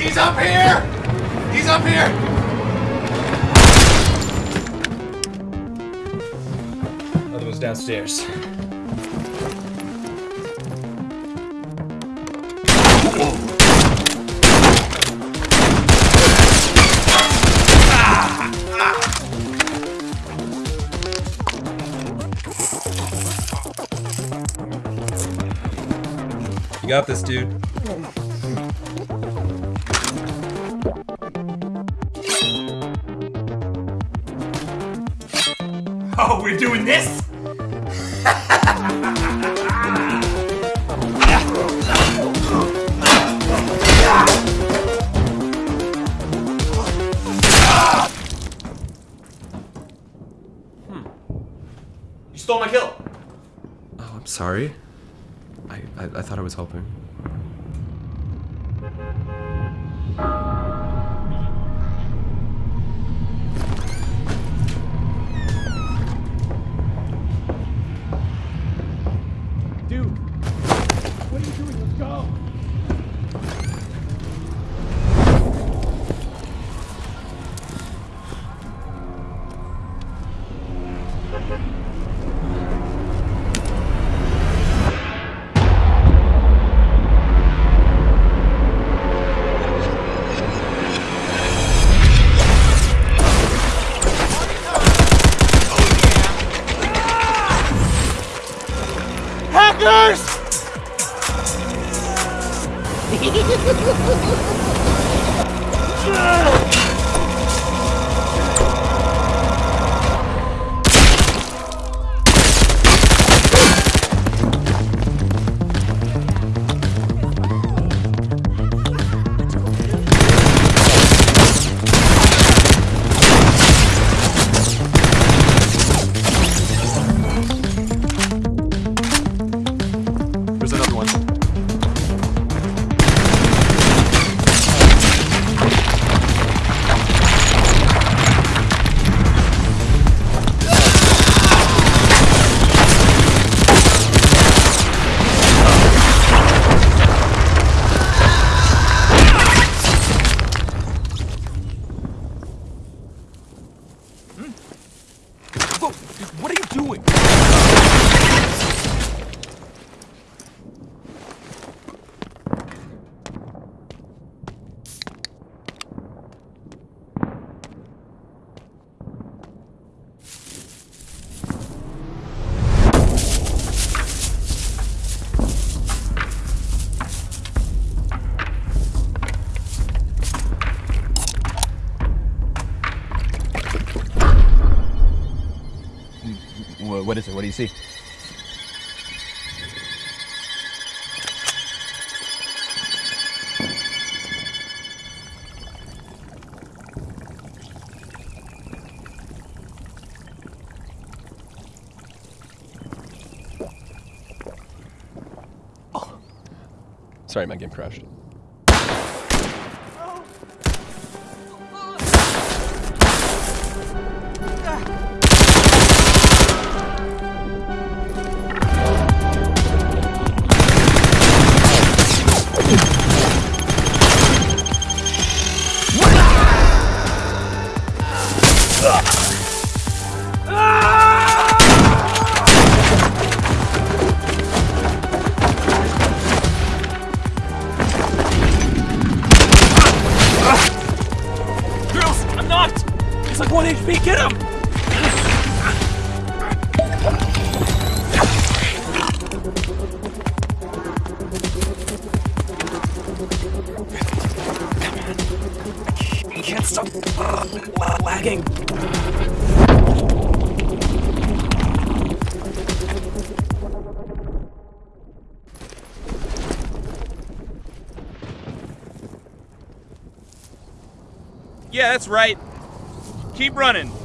He's up here! He's up here! Other one's downstairs. You got this, dude. Oh, we're doing this? Hmm. You stole my kill. Oh, I'm sorry. I, I, I thought I was helping. Hackers! There's It? What do you see? Oh. Sorry, my game crashed. Girls, I'm not! It's like 1 HP, get him! Lagging. Yeah, that's right. Keep running.